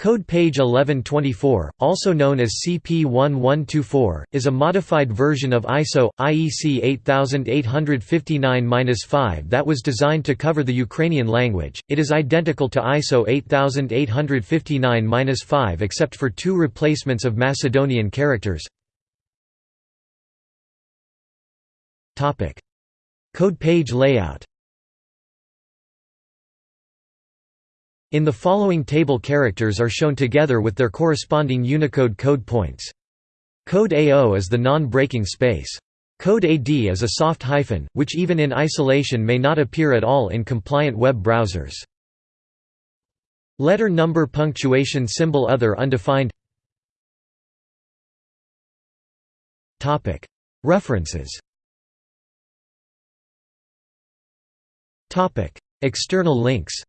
Code page 1124, also known as CP1124, is a modified version of ISO IEC 8859-5 that was designed to cover the Ukrainian language. It is identical to ISO 8859-5 except for two replacements of Macedonian characters. Code page layout. In the following table characters are shown together with their corresponding Unicode code points. Code AO is the non-breaking space. Code AD is a soft hyphen, which even in isolation may not appear at all in compliant web browsers. Letter number punctuation symbol other undefined References External links